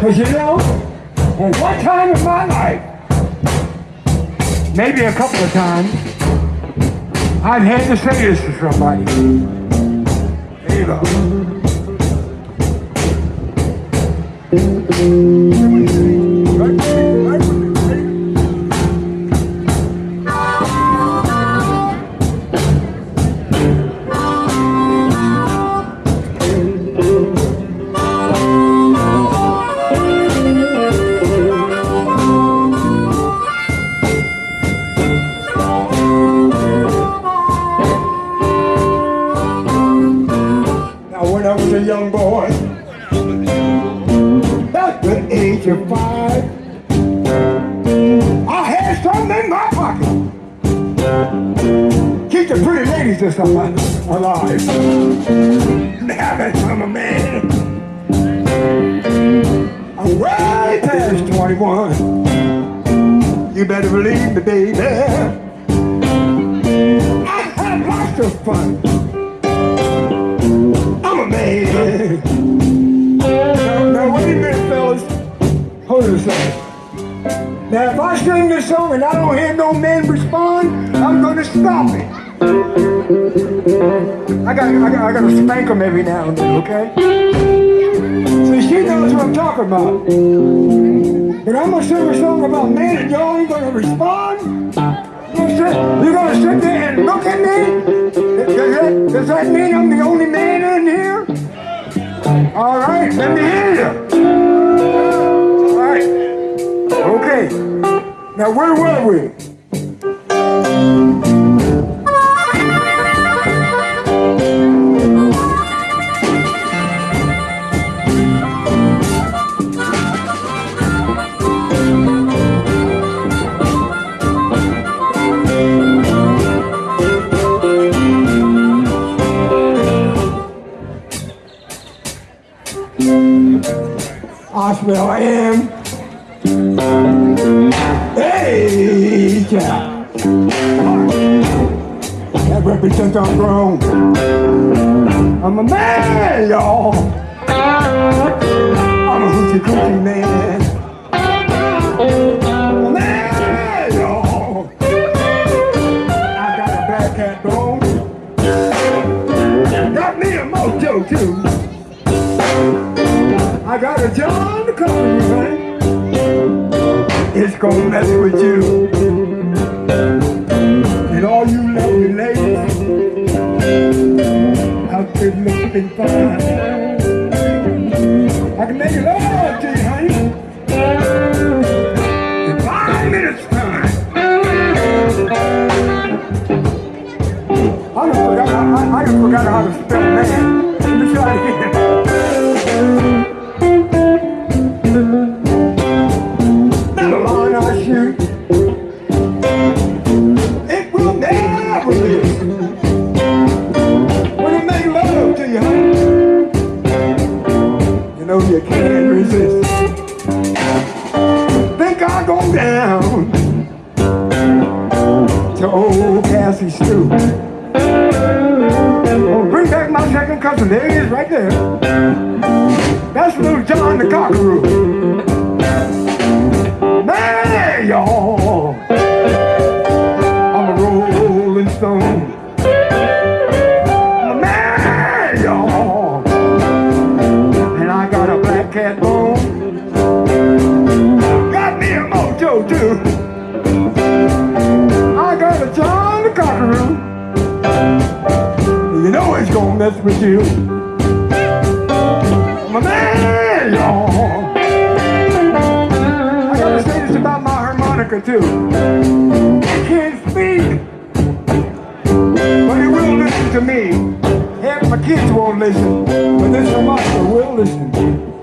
可行了。Life, maybe a couple of times, I've had to say this to somebody. There you go. 85. I had something in my pocket. Keep the pretty ladies just stuff alive. Now that's I'm a man. I'm way past 21. You better believe me, baby. I have lots of fun. I'm a man. Now, now wait a minute, fellas. Hold it a second. Now, if I sing this song and I don't hear no men respond, I'm gonna stop it. I got, I got, I got to spank them every now and then, okay? So she knows what I'm talking about. But I'm gonna sing a song about men and y'all ain't gonna respond. You're gonna sit there and look at me? Does that, does that mean I'm the only man in here? All right, let me hear Now, where were we? I smell yeah. I'm grown. I'm a man, y'all. I'm a hoochie coochie man. I'm a man, y'all. I got a black cat bone. Got me a mojo too. I got a John the company, man. It's gonna mess with you. And all you lovely ladies out there looking fine. I can make it love to you, honey. In five minutes time. I forgot, I, I forgot how to spell man. Let me try again. My cousin. There he is, right there. That's little John the Cockaroo. Man, y'all. I'm a rolling stone. Man, y'all. And I got a black cat it's with you. A man, y'all. I gotta say this about my harmonica too. I can't speak, but he will listen to me. Half my kids won't listen, but this harmonica will listen.